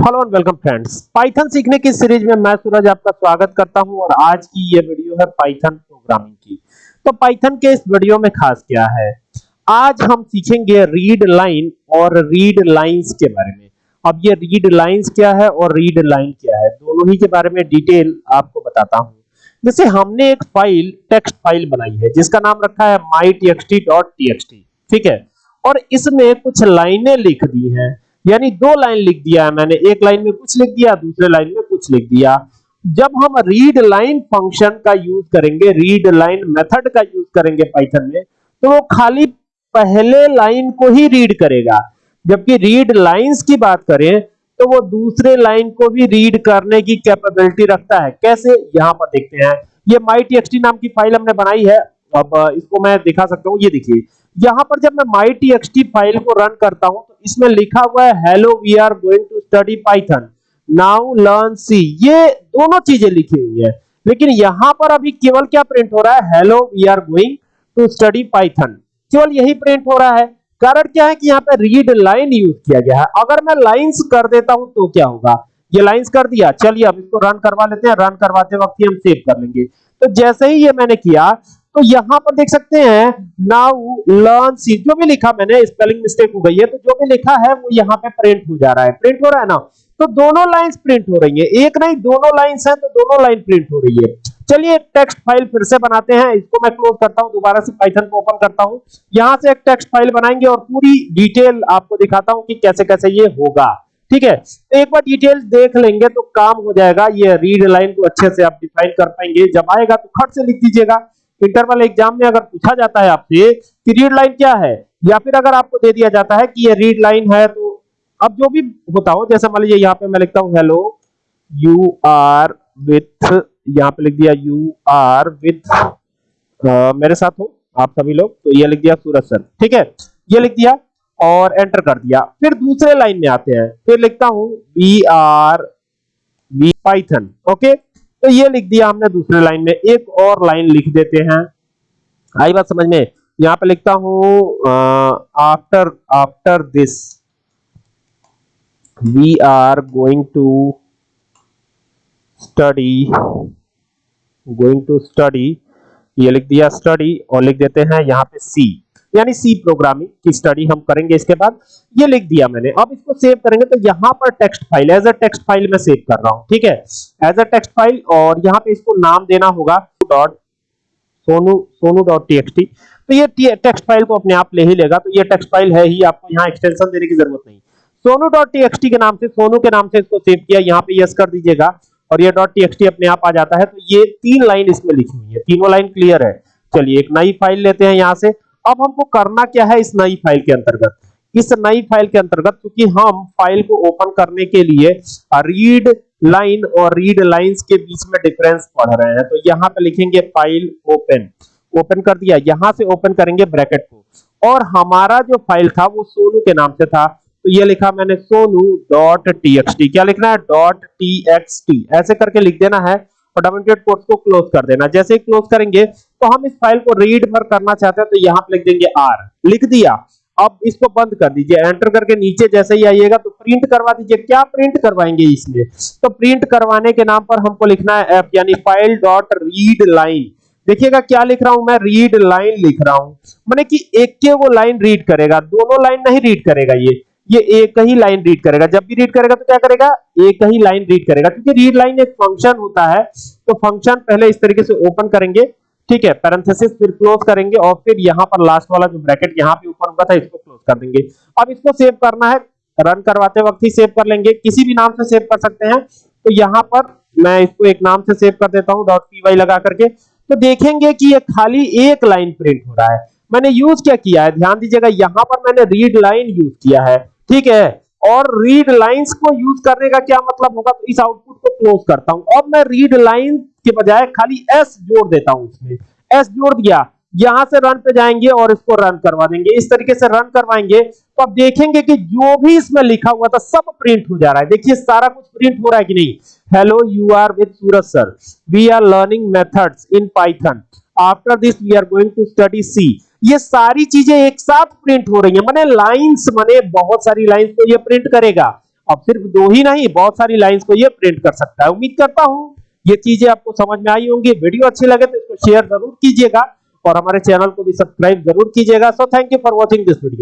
Hello and welcome friends. Python सीखने की series में मैं सूरज आपका स्वागत करता हूँ और आज की ये वीडियो है पाइथन प्रोग्रामिंग की। तो पाइथन के इस वीडियो में खास क्या है? आज हम सीखेंगे रीड लाइन और रीड लाइंस के बारे में। अब ये रीड लाइंस क्या है और रीड लाइन क्या है, दोनों ही के बारे में डिटेल आपको बताता हूँ। जैसे हमने एक फ़ाइल, टेक्स्ट फ़ाइल बनाई है, जिसका नाम रखा है mytxt.txt ठीक है? और इसमें कुछ लाइनें लिख दी हैं। यानी दो लाइन लिख दिया है मैंने, एक लाइन में कुछ लिख दिया, दूसरे लाइन में कुछ लिख दिया। जब हम रीड लाइन फ़ंक्शन का यूज़ करेंगे रीड लाइन मेथड का यूज़ करेंगे पाइथन में तो वो खाली पहले लाइन को ही रीड करेगा। जबकि रीड लाइंस की बात करें तो वो दूसरे लाइन को भी रीड करने की कैपेबिलिटी रखता है। कैसे? यहाँ पर देखते हैं। ये mytxt नाम की फ़ाइल हमने बनाई है। अब इसको मैं दिखा सकता हूँ। ये देखिए, यहाँ पर जब मैं mytxt फ़ाइल को रन करता हूँ तो इसमें लिखा हुआ है hello we are going to study Python now learn C ये दोनों चीज़ें लिखी हुई है। लेकिन यहाँ पर अभी केवल क्या प्रिंट हो रहा है? Hello we are going to study Python केवल यही प्रिंट हो रहा है। कारण क्या है कि यहाँ पे रीड लाइन यूज़ किया गया है। अगर मैं लाइंस कर देता हूँ तो क्या होगा? ये लाइंस कर दिया। चलिए, अब इसको रन करवा लेते हैं। रन करवाते वक्त ही हम सेव कर लेंगे। तो जैसे ही ये मैंने किया तो यहाँ पर देख सकते हैं नाउ लर्न सी जो भी लिखा मैंने स्पेलिंग मिस्टेक हो गई है तो जो भी लिखा है, वो यहाँ पे प्रिंट हो जा रहा है। प्रिंट हो रहा है ना? तो दोनों लाइंस प्रिंट हो रही है। एक नहीं, दोनों लाइंस हैं तो दोनों लाइन प्रिंट हो रही है। चलिए टेक्स्ट फ़ाइल फिर से बनाते हैं। इसको मैं क्लोज करता हूँ, दोबारा से पाइथन को ओपन करता हूँ। यहाँ से एक टेक्स्ट फ़ाइल बनाएँगे और पूरी डिटेल आपको दिखाता हूँ कि कैसे कैसे ये होगा। ठीक है? तो एक बार डिटेल देख लेंगे तो काम हो जाएगा। ये रीड लाइन को अच्छे से आप डिफाइन कर पाएँगे। जब आएगा तो खट से लिख दीजिएगा। इंटरवल एग्ज़ाम में अगर पूछा जाता है आपसे कि रीड लाइन क्या है, या फिर अगर आपको दे दिया जाता है कि ये रीड लाइन है तो अब जो भी होता हो, जैसे मान लीजिए यहाँ पे मैं लिखता हूँ हेलो यू आर विथ यहाँ पे लिख दिया यू आर विथ मेरे साथ हो, आप सभी लोग तो ये लिख दिया सूरज सर, ठीक है? ये लिख दिया और एंटर कर दिया। फिर दूसरे लाइन में आते हैं, फिर लिखता हूँ B R V Python okay तो ये लिख दिया हमने दूसरे लाइन में। एक और लाइन लिख देते हैं। आई बात समझ में? यहाँ पे लिखता हूँ after after this we are going to study going to study ये लिख दिया स्टडी और लिख देते हैं यहाँ पे सी यानी सी प्रोग्रामिंग की स्टडी हम करेंगे इसके बाद। ये लिख दिया मैंने। अब इसको सेव करेंगे तो यहाँ पर text file as a text file में सेव कर रहा हूँ, ठीक है? एज अ टेक्स्ट फ़ाइल और यहाँ पे इसको नाम देना होगा dot Sonu Sonu dot TXT तो ये टेक्स्ट फ़ाइल को अपने आप ले ही लेगा। तो ये टेक्स्ट फ़ाइल है ही, आपको यहाँ एक्सटेंशन देने की ज़रूरत नहीं। सोनू डॉट टीएक्सटी के नाम से सोनू के नाम से इसको सेव किया। यहाँ पे यस कर दीजिएगा। और ये डॉट टीएक्सटी अपने आप आ जाता है। तो ये तीन लाइन इसमें लिखी हुई है। तीनों लाइन क्लियर है। चलिए एक नई फ़ाइल लेते हैं यहाँ से। अब हमको करना क्या है इस नई फ़ाइल के अंतर्गत? इस नई फ़ाइल के अंतर्गत क्योंकि हम फ़ाइल को ओपन करने के लिए रीड लाइन और रीड लाइंस के बीच में डिफरेंस पढ़ रहे हैं। तो यहाँ पे लिखेंगे फ़ाइल ओपन ओपन कर दिया। यहाँ से ओपन करेंगे ब्रैकेट को। और हमारा जो फ़ाइल था, वो सोनू के नाम से था। तो ये लिखा मैंने सोनू डॉट टी क्या लिखना है? डॉट टी ऐसे करके लिख देना है। और डबल कोट्स को क्लोज कर देना। जैसे ही क्लोज करेंगे तो हम इस फ़ाइल को रीड भर करना चाहते हैं तो यहाँ पे लिख देंगे आर लिख दिया। अब इसको बंद कर दीजिए। एंटर करके नीचे जैसे ही आइएगा तो प्रिंट करवा दीजिए। क्या प्रिंट करवाएँगे इसमें? तो प्रिंट करवाने के नाम पर हमको लिखना है एफ़ यानी फ़ाइल डॉट रीड लाइन देखिएगा क्या लिख रहा हूँ मैं? रीड लाइन लिख रहा हूँ। माने कि एक के वो लाइन रीड करेगा। दोनों लाइन नहीं रीड करेगा ये। ये एक ही लाइन रीड करेगा। जब भी रीड करेगा तो क्या करेगा? एक ही लाइन रीड करेगा। क्योंकि रीड लाइन एक फ़ंक्शन होता है तो फ़ंक्शन पहले इस तरीके से ओपन करेंगे। ठीक है पैरेंथेसिस फिर क्लोज करेंगे और फिर यहाँ पर लास्ट वाला जो ब्रैकेट यहाँ पे ओपन हुआ था, इसको क्लोज कर देंगे। अब इसको सेव करना है रन करवाते वक्त ही सेव कर लेंगे। किसी भी नाम से सेव कर सकते हैं। तो यहाँ पर मैं इसको एक नाम से सेव कर देता हूँ डॉट पी लगा करके। तो देखेंगे कि ये खाली एक लाइन प्रिंट हो रहा है। मैंने यूज़ क्या किया है? ध्यान दीजिएगा, यहाँ पर मैंने रीड लाइन यूज़ किया है। ठीक है? और रीड लाइंस को यूज़ करने का क्या मतलब होगा? तो इस आउटपुट को क्लोज करता हूँ। अब मैं रीड लाइन के बजाय खाली एस जोड़ देता हूँ इसमें एस जोड़ दिया, यहाँ से रन पे जाएँगे और इसको रन करवा देंगे। इस तरीके से रन करवाएँगे तो आप देखेंगे कि जो भी इसमें लिखा हुआ था, सब प्रिंट हो जा रहा है। देखिए, सारा कुछ प्रिंट हो रहा है कि नहीं? Hello you are with Suraj sir we are learning methods in Python after this we are going to study C ये सारी चीज़ें एक साथ प्रिंट हो रही है। मैंने लाइंस मैंने बहुत सारी लाइंस को ये प्रिंट करेगा। अब सिर्फ़ दो ही नहीं, बहुत सारी लाइंस को ये प्रिंट कर सकता है। उम्मीद करता हूँ ये चीज़ें आपको समझ में आई होंगी। वीडियो अच्छी लगे तो इसको शेयर ज़रूर कीजिएगा और हमारे चैनल को भी सब्सक्राइब ज़रूर कीजिएगा। So thank you for watching this video